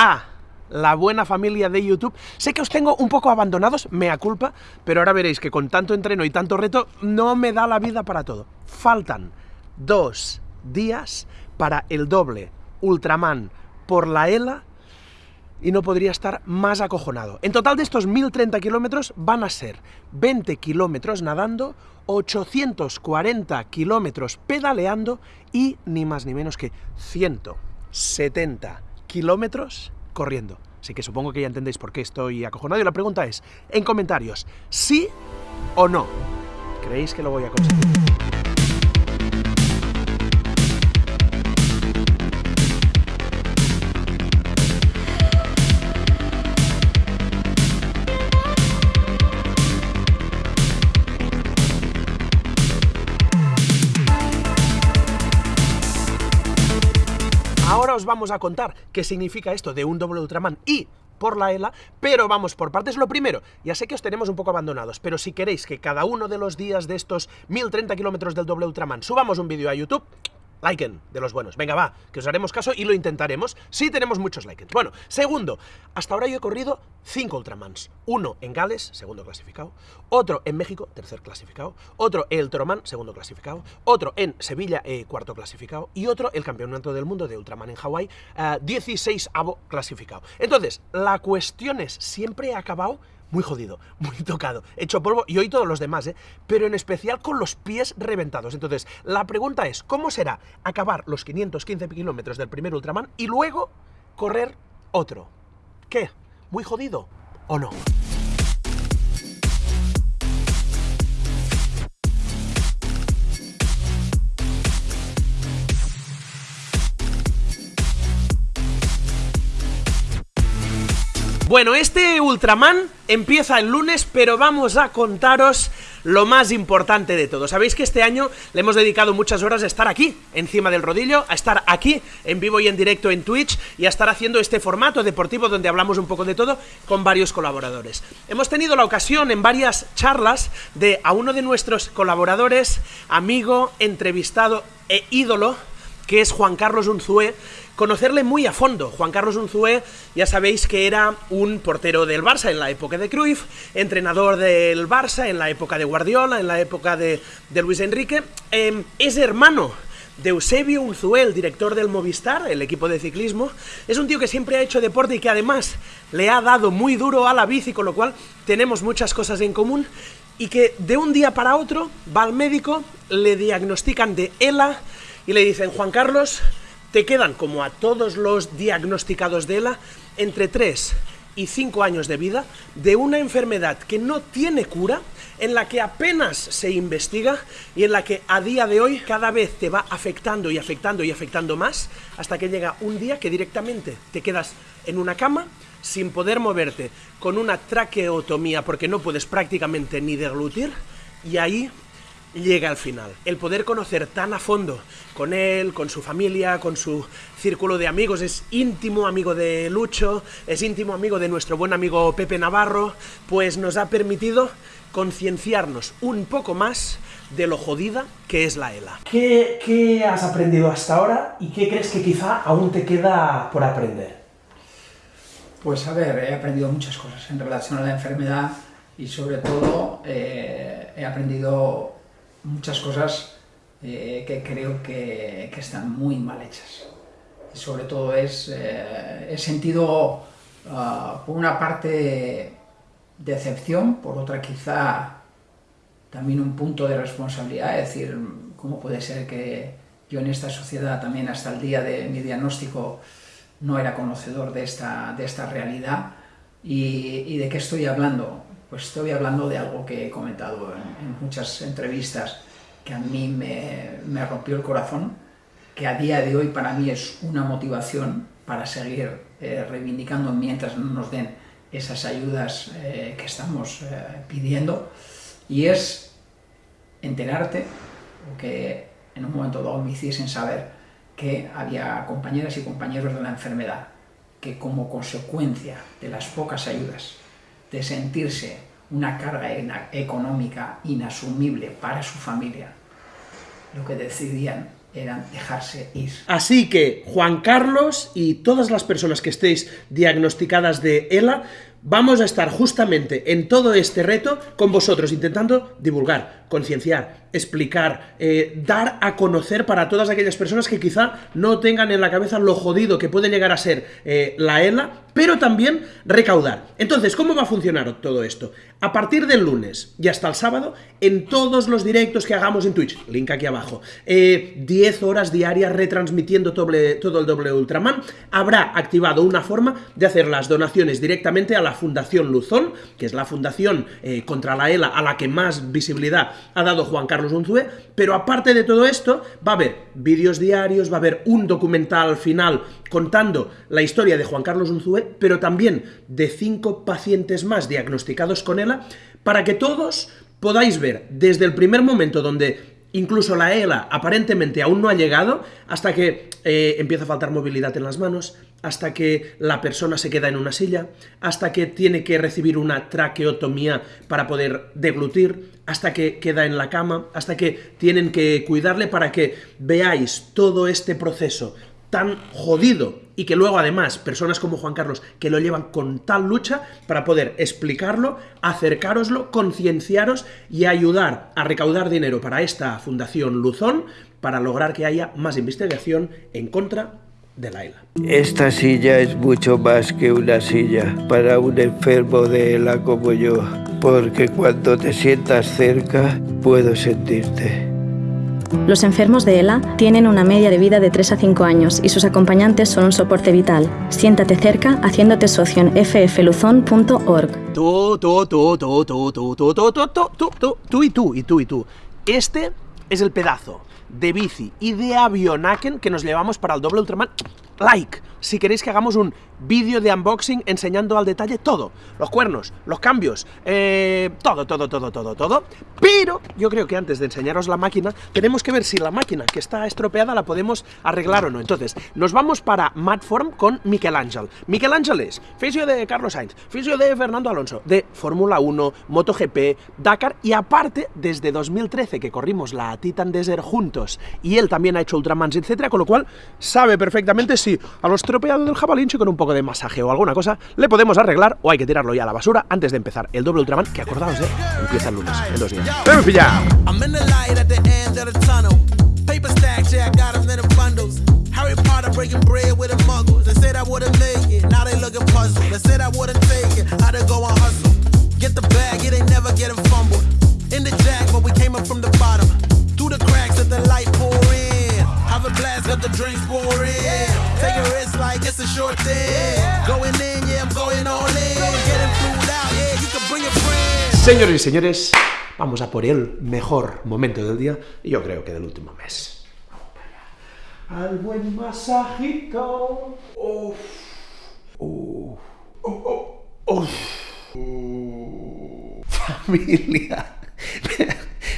a la buena familia de YouTube. Sé que os tengo un poco abandonados, mea culpa, pero ahora veréis que con tanto entreno y tanto reto no me da la vida para todo. Faltan dos días para el doble Ultraman por la ELA y no podría estar más acojonado. En total de estos 1030 kilómetros van a ser 20 kilómetros nadando, 840 kilómetros pedaleando y ni más ni menos que 170 kilómetros corriendo. Así que supongo que ya entendéis por qué estoy acojonado y la pregunta es, en comentarios, ¿sí o no? ¿Creéis que lo voy a conseguir? Vamos a contar qué significa esto de un doble Ultraman y por la ELA, pero vamos por partes. Lo primero, ya sé que os tenemos un poco abandonados, pero si queréis que cada uno de los días de estos 1030 kilómetros del doble Ultraman subamos un vídeo a YouTube, Liken, de los buenos. Venga, va, que os haremos caso y lo intentaremos. Sí tenemos muchos likes. Bueno, segundo, hasta ahora yo he corrido cinco Ultramans. Uno en Gales, segundo clasificado. Otro en México, tercer clasificado. Otro el Toroman, segundo clasificado. Otro en Sevilla, eh, cuarto clasificado. Y otro el Campeonato del Mundo de Ultraman en Hawái, 16 eh, avo clasificado. Entonces, la cuestión es, siempre he acabado muy jodido, muy tocado, hecho polvo, y hoy todos los demás, ¿eh? pero en especial con los pies reventados. Entonces, la pregunta es, ¿cómo será acabar los 515 kilómetros del primer Ultraman y luego correr otro? ¿Qué? ¿Muy jodido o no? Bueno, este Ultraman empieza el lunes, pero vamos a contaros lo más importante de todo. Sabéis que este año le hemos dedicado muchas horas a estar aquí, encima del rodillo, a estar aquí, en vivo y en directo en Twitch, y a estar haciendo este formato deportivo donde hablamos un poco de todo con varios colaboradores. Hemos tenido la ocasión en varias charlas de a uno de nuestros colaboradores, amigo, entrevistado e ídolo, que es Juan Carlos Unzué, conocerle muy a fondo. Juan Carlos Unzué, ya sabéis que era un portero del Barça en la época de Cruyff, entrenador del Barça en la época de Guardiola, en la época de, Luis Enrique, em, es hermano de Eusebio Unzué, el director del Movistar, el equipo de ciclismo, es un tío que siempre ha hecho deporte y que además le ha dado muy duro a la bici, con lo cual tenemos muchas cosas en común, y que de un día para otro va al médico, le diagnostican de ELA y le dicen, Juan Carlos, te quedan, como a todos los diagnosticados de ELA, entre 3 y 5 años de vida de una enfermedad que no tiene cura, en la que apenas se investiga y en la que a día de hoy cada vez te va afectando y afectando y afectando más, hasta que llega un día que directamente te quedas en una cama sin poder moverte, con una traqueotomía porque no puedes prácticamente ni deglutir, y ahí llega al final. El poder conocer tan a fondo con él, con su familia, con su círculo de amigos, es íntimo amigo de Lucho, es íntimo amigo de nuestro buen amigo Pepe Navarro, pues nos ha permitido concienciarnos un poco más de lo jodida que es la ELA. ¿Qué, ¿Qué has aprendido hasta ahora y qué crees que quizá aún te queda por aprender? Pues a ver, he aprendido muchas cosas en relación a la enfermedad y sobre todo eh, he aprendido muchas cosas eh, que creo que, están muy mal hechas. Y sobre todo es, eh, he sentido, ah, por una parte, decepción, por otra quizá también un punto de responsabilidad, es decir, ¿cómo puede ser que yo en esta sociedad también hasta el día de mi diagnóstico no era conocedor de esta, de esta realidad? ¿Y, de qué estoy hablando? Pues estoy hablando de algo que he comentado en, muchas entrevistas, que a mí me, rompió el corazón, que a día de hoy para mí es una motivación para seguir eh, reivindicando mientras no nos den esas ayudas eh, que estamos eh, pidiendo, y es enterarte, o que en un momento dado me hiciesen saber que había compañeras y compañeros de la enfermedad que como consecuencia de las pocas ayudas, de sentirse una carga económica inasumible para su familia, lo que decidían era dejarse ir. Así que Juan Carlos y todas las personas que estéis diagnosticadas de ELA, vamos a estar justamente en todo este reto con vosotros, intentando divulgar, concienciar, explicar, eh, dar a conocer para todas aquellas personas que quizá no tengan en la cabeza lo jodido que puede llegar a ser eh, la ELA, pero también recaudar. Entonces, ¿cómo va a funcionar todo esto? A partir del lunes y hasta el sábado, en todos los directos que hagamos en Twitch, link aquí abajo, 10 eh, horas diarias retransmitiendo todo el doble Ultraman, habrá activado una forma de hacer las donaciones directamente a la Fundación Luzón, que es la fundación contra la ELA a la que más visibilidad ha dado Juan Carlos Unzué, pero aparte de todo esto, va a haber vídeos diarios, va a haber un documental final contando la historia de Juan Carlos Unzué, pero también de cinco pacientes más diagnosticados con ELA, para que todos podáis ver desde el primer momento donde Incluso la ELA aparentemente aún no ha llegado hasta que eh, empieza a faltar movilidad en las manos, hasta que la persona se queda en una silla, hasta que tiene que recibir una traqueotomía para poder deglutir, hasta que queda en la cama, hasta que tienen que cuidarle para que veáis todo este proceso tan jodido y que luego además personas como Juan Carlos que lo llevan con tal lucha para poder explicarlo, acercaroslo, concienciaros y ayudar a recaudar dinero para esta Fundación Luzón para lograr que haya más investigación en contra de la ELA. Esta silla es mucho más que una silla para un enfermo de ELA como yo, porque cuando te sientas cerca puedo sentirte. Los enfermos de ELA tienen una media de vida de 3 a 5 años y sus acompañantes son un soporte vital. Siéntate cerca haciéndote socio en ffluzon.org. Tú, tú, tú, tú, tú, tú, tú, tú, tú, tú, tú, tú, y tú, y tú y tú. Este es el pedazo de bici y de avionaken que nos llevamos para el doble Ultraman. Like, si queréis que hagamos un vídeo de unboxing enseñando al detalle todo. Los cuernos, los cambios, eh, todo, todo, todo, todo, todo. Pero yo creo que antes de enseñaros la máquina, tenemos que ver si la máquina que está estropeada la podemos arreglar o no. Entonces, nos vamos para Matform con. Miquel Ángel es fisio de Carlos Sainz, fisio de Fernando Alonso, de Fórmula 1, MotoGP, Dakar y aparte, desde 2013 que corrimos la Titan Desert juntos y él también ha hecho Ultramans, etcétera, con lo cual sabe perfectamente si a los estropeado del jabalinche con un poco de masaje o alguna cosa le podemos arreglar o hay que tirarlo ya a la basura antes de empezar el doble Ultraman, que acordaos, eh, empieza el lunes, en dos días. ¡Pero pillado! Paper stacks, yeah, I got them in the bundles. Harry Potter breaking bread with a muggle. They said I wouldn't make it, now they looking puzzled. They said I wouldn't take it, I would go and hustle. Get the bag, it ain't never getting fumbled. In the jack, but we came up from the bottom. Through the cracks of the light pour in. Have a blast, got the drinks pouring. Take. Señores y señores, vamos a por el mejor momento del día y yo creo que del último mes. Al buen masajito. Uf. Uf. Uf. Familia.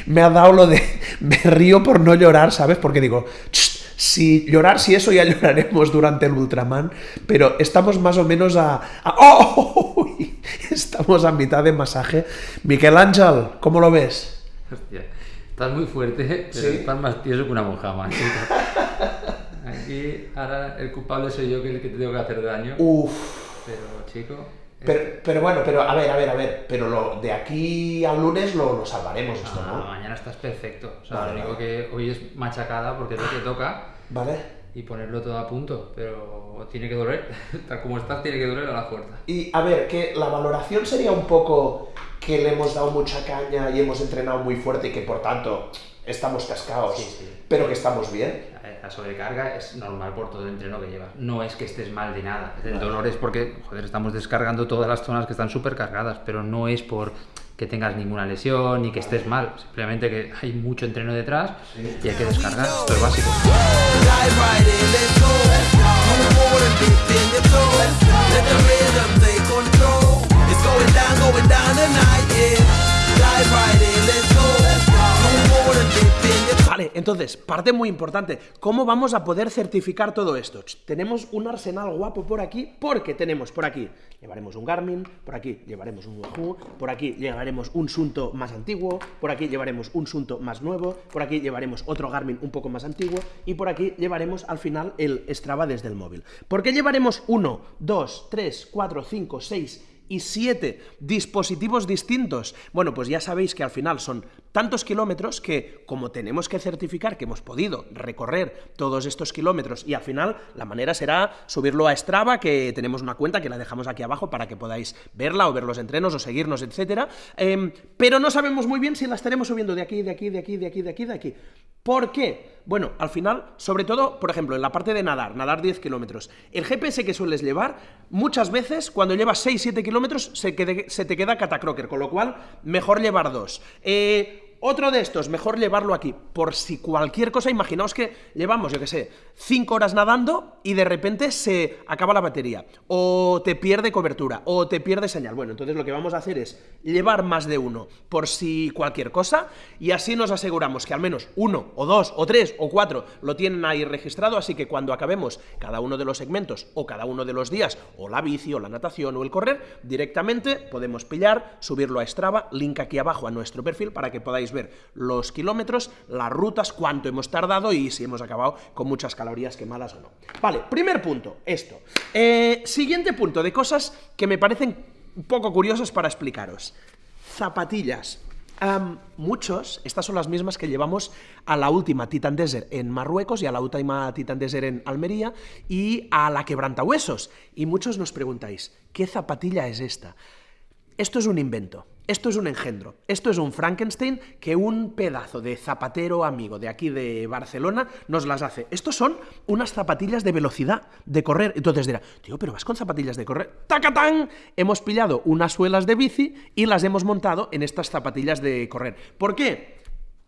Me ha dado lo de. Me río por no llorar, ¿sabes? Porque digo. Si llorar, si eso ya lloraremos durante el Ultraman, pero estamos más o menos a... ¡Oh! Estamos a mitad de masaje. Miquel Ángel, ¿cómo lo ves? Hostia, estás muy fuerte, pero estás más tieso que una monja más. Aquí, ahora el culpable soy yo que el que te tengo que hacer daño. Uf. Pero, chico... Pero, bueno, pero a ver, a ver, a ver, pero lo, de aquí al lunes lo, lo salvaremos esto, ¿no? Mañana estás perfecto. O sea, lo único que hoy es machacada porque es lo que toca. Vale. Y ponerlo todo a punto, pero tiene que doler. Tal como estás, tiene que doler a la fuerza. Y a ver, que la valoración sería un poco que le hemos dado mucha caña y hemos entrenado muy fuerte y que por tanto estamos cascados, pero que estamos bien. La sobrecarga es normal por todo el entreno que llevas. No es que estés mal de nada. El dolor es porque, joder, estamos descargando todas las zonas que están súper cargadas, pero no es por que tengas ninguna lesión ni que estés mal. Simplemente que hay mucho entreno detrás y hay que descargar. Esto es básico. Entonces, parte muy importante, ¿cómo vamos a poder certificar todo esto? Tenemos un arsenal guapo por aquí, porque tenemos por aquí, llevaremos un Garmin, por aquí llevaremos un Wahoo, por aquí llevaremos un Sunto más antiguo, por aquí llevaremos un Sunto más nuevo, por aquí llevaremos otro Garmin un poco más antiguo, y por aquí llevaremos al final el Strava desde el móvil. ¿Por qué llevaremos 1, 2, 3, 4, 5, 6 y siete dispositivos distintos. Bueno, pues ya sabéis que al final son tantos kilómetros que, como tenemos que certificar que hemos podido recorrer todos estos kilómetros, y al final la manera será subirlo a Strava, que tenemos una cuenta que la dejamos aquí abajo para que podáis verla o ver los entrenos o seguirnos, etcétera. Em, pero no sabemos muy bien si la estaremos subiendo de aquí, de aquí, de aquí, de aquí, de aquí, de aquí. ¿Por qué? Bueno, al final, sobre todo, por ejemplo, en la parte de nadar, nadar 10 kilómetros, el GPS que sueles llevar, muchas veces, cuando llevas 6-7 kilómetros, se, te queda catacroker, con lo cual, mejor llevar dos. Eh, otro de estos, mejor llevarlo aquí, por si cualquier cosa, imaginaos que llevamos, yo que sé, 5 horas nadando y de repente se acaba la batería, o te pierde cobertura, o te pierde señal. Bueno, entonces lo que vamos a hacer es llevar más de uno por si cualquier cosa, y así nos aseguramos que al menos uno, o dos, o tres, o cuatro lo tienen ahí registrado, así que cuando acabemos cada uno de los segmentos, o cada uno de los días, o la bici, o la natación, o el correr, directamente podemos pillar, subirlo a Strava, link aquí abajo a nuestro perfil para que podáis ver los kilómetros, las rutas, cuánto hemos tardado y si hemos acabado con muchas calorías quemadas o no. Vale, primer punto, esto. Eh, siguiente punto de cosas que me parecen un poco curiosas para explicaros. Zapatillas. muchos, estas son las mismas que llevamos a la última Titan Desert en Marruecos y a la última Titan Desert en Almería y a la quebrantahuesos. Y muchos nos preguntáis, ¿qué zapatilla es esta? Esto es un invento. Esto es un engendro, esto es un Frankenstein que un pedazo de zapatero amigo de aquí de Barcelona nos las hace. Estos son unas zapatillas de velocidad, de correr. Entonces dirá, tío, pero vas con zapatillas de correr. ¡Tacatán! Hemos pillado unas suelas de bici y las hemos montado en estas zapatillas de correr. ¿Por qué?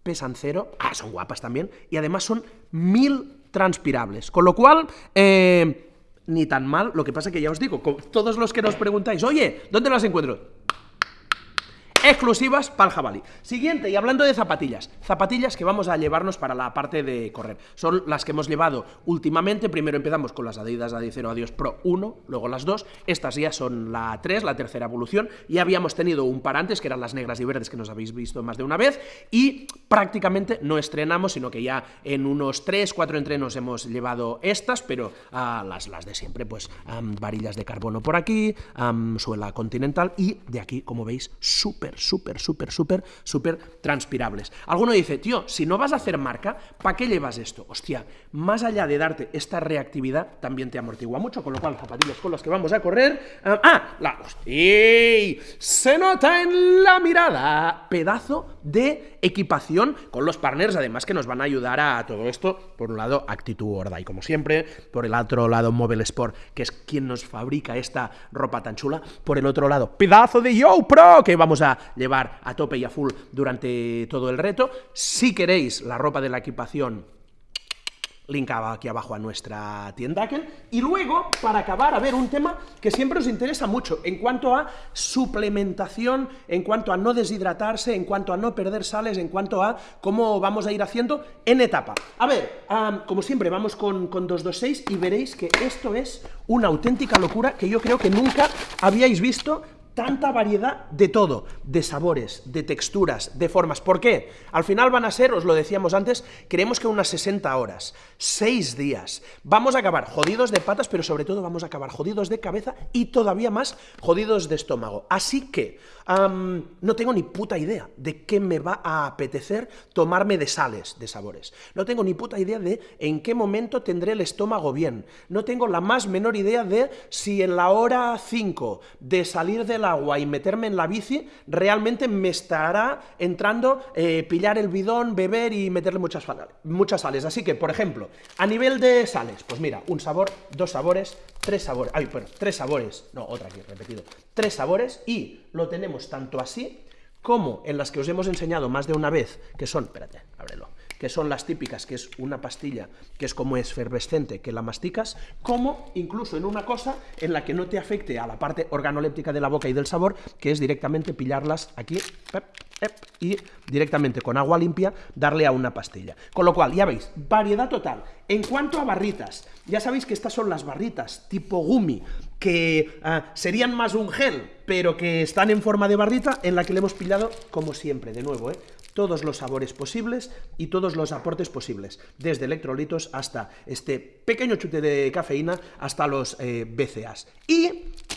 Pesan cero, ah, son guapas también, y además son mil transpirables. Con lo cual, eh, ni tan mal, lo que pasa que ya os digo, todos los que nos preguntáis, oye, ¿dónde las encuentro? Exclusivas para el jabalí. Siguiente, y hablando de zapatillas, zapatillas que vamos a llevarnos para la parte de correr. Son las que hemos llevado últimamente, primero empezamos con las Adidas Adicero Adios Pro 1, luego las 2, estas ya son la 3, la tercera evolución, y habíamos tenido un par antes, que eran las negras y verdes que nos habéis visto más de una vez, y prácticamente no estrenamos, sino que ya en unos 3, 4 entrenos hemos llevado estas, pero uh, las, las de siempre, pues varillas de carbono por aquí, suela continental, y de aquí, como veis, súper súper, súper, súper, súper transpirables. Alguno dice, tío, si no vas a hacer marca, ¿para qué llevas esto? Hostia, más allá de darte esta reactividad, también te amortigua mucho, con lo cual zapatillas con las que vamos a correr... ah, ah la... Se nota en la mirada. Pedazo de equipación con los partners, además que nos van a ayudar a todo esto. Por un lado, Actitud Horda, y como siempre, por el otro lado, Mobile Sport, que es quien nos fabrica esta ropa tan chula. Por el otro lado, pedazo de Yo Pro, que vamos a llevar a tope y a full durante todo el reto. Si queréis la ropa de la equipación link aquí abajo a nuestra tienda Y luego, para acabar, a ver, un tema que siempre os interesa mucho en cuanto a suplementación, en cuanto a no deshidratarse, en cuanto a no perder sales, en cuanto a cómo vamos a ir haciendo en etapa. A ver, como siempre, vamos con, con 226 y veréis que esto es una auténtica locura que yo creo que nunca habíais visto tanta variedad de todo, de sabores, de texturas, de formas. ¿Por qué? Al final van a ser, os lo decíamos antes, creemos que unas 60 horas, 6 días. Vamos a acabar jodidos de patas, pero sobre todo vamos a acabar jodidos de cabeza y todavía más jodidos de estómago. Así que no tengo ni puta idea de qué me va a apetecer tomarme de sales, de sabores. No tengo ni puta idea de en qué momento tendré el estómago bien. No tengo la más menor idea de si en la hora 5 de salir agua y meterme en la bici, realmente me estará entrando eh, pillar el bidón, beber y meterle muchas, muchas sales. Así que, por ejemplo, a nivel de sales, pues mira, un sabor, dos sabores, tres sabores, ay, bueno, tres sabores, no, otra aquí, repetido, tres sabores y lo tenemos tanto así como en las que os hemos enseñado más de una vez, que son, espérate, ábrelo, que son las típicas, que es una pastilla que es como efervescente, que la masticas, como incluso en una cosa en la que no te afecte a la parte organoléptica de la boca y del sabor, que es directamente pillarlas aquí, y directamente con agua limpia darle a una pastilla. Con lo cual, ya veis, variedad total. En cuanto a barritas, ya sabéis que estas son las barritas tipo gumi, que ah, serían más un gel, pero que están en forma de barrita, en la que le hemos pillado, como siempre, de nuevo, ¿eh? Todos los sabores posibles y todos los aportes posibles, desde electrolitos hasta este pequeño chute de cafeína, hasta los eh, BCAs. Y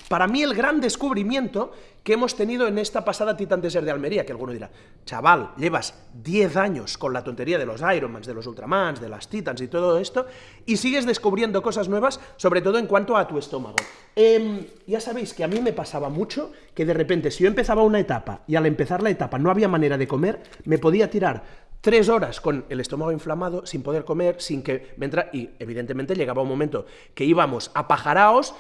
para mí el gran descubrimiento que hemos tenido en esta pasada Titan Desert de Almería, que alguno dirá, chaval, llevas 10 años con la tontería de los Ironmans, de los Ultramans, de las Titans y todo esto, y sigues descubriendo cosas nuevas, sobre todo en cuanto a tu estómago. Em, ya sabéis que a mí me pasaba mucho que de repente si yo empezaba una etapa y al empezar la etapa no había manera de comer, me podía tirar tres horas con el estómago inflamado, sin poder comer, sin que entra... Y evidentemente llegaba un momento que íbamos a pajaraos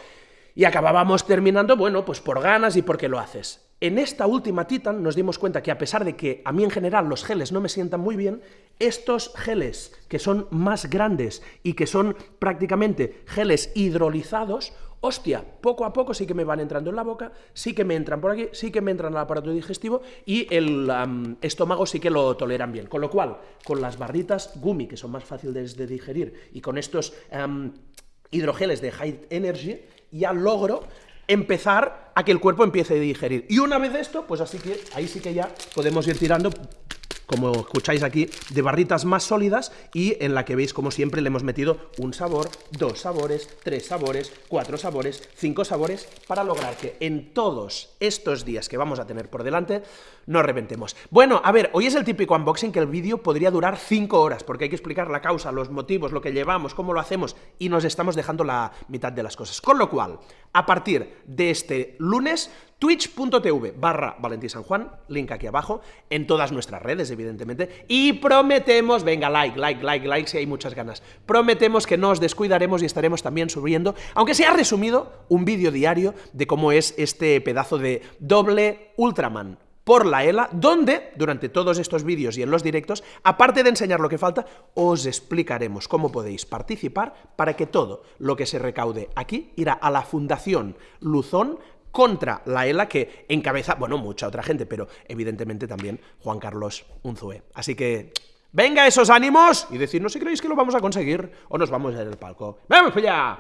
y acabábamos terminando, bueno, pues por ganas y porque lo haces. En esta última Titan nos dimos cuenta que a pesar de que a mí en general los geles no me sientan muy bien, estos geles que son más grandes y que son prácticamente geles hidrolizados, hostia, poco a poco sí que me van entrando en la boca, sí que me entran por aquí, sí que me entran al aparato digestivo y el estómago sí que lo toleran bien. Con lo cual, con las barritas gumi, que son más fáciles de digerir, y con estos hidrogeles de High Energy, ya logro empezar a que el cuerpo empiece a digerir. Y una vez esto, pues así que ahí sí que ya podemos ir tirando como escucháis aquí, de barritas más sólidas y en la que veis como siempre le hemos metido un sabor, dos sabores, tres sabores, cuatro sabores, cinco sabores, para lograr que en todos estos días que vamos a tener por delante nos reventemos. Bueno, a ver, hoy es el típico unboxing que el vídeo podría durar cinco horas, porque hay que explicar la causa, los motivos, lo que llevamos, cómo lo hacemos, y nos estamos dejando la mitad de las cosas. Con lo cual, a partir de este lunes twitch.tv barra Juan, link aquí abajo, en todas nuestras redes, evidentemente, y prometemos, venga, like, like, like, like, si hay muchas ganas, prometemos que no os descuidaremos y estaremos también subiendo, aunque sea resumido, un vídeo diario de cómo es este pedazo de doble Ultraman, por la ELA, donde, durante todos estos vídeos y en los directos, aparte de enseñar lo que falta, os explicaremos cómo podéis participar para que todo lo que se recaude aquí irá a la Fundación Luzón contra la ELA que encabeza, bueno, mucha otra gente, pero evidentemente también Juan Carlos Unzué. Así que, venga esos ánimos y decirnos si creéis que lo vamos a conseguir o nos vamos a ir al palco. ¡Vamos allá!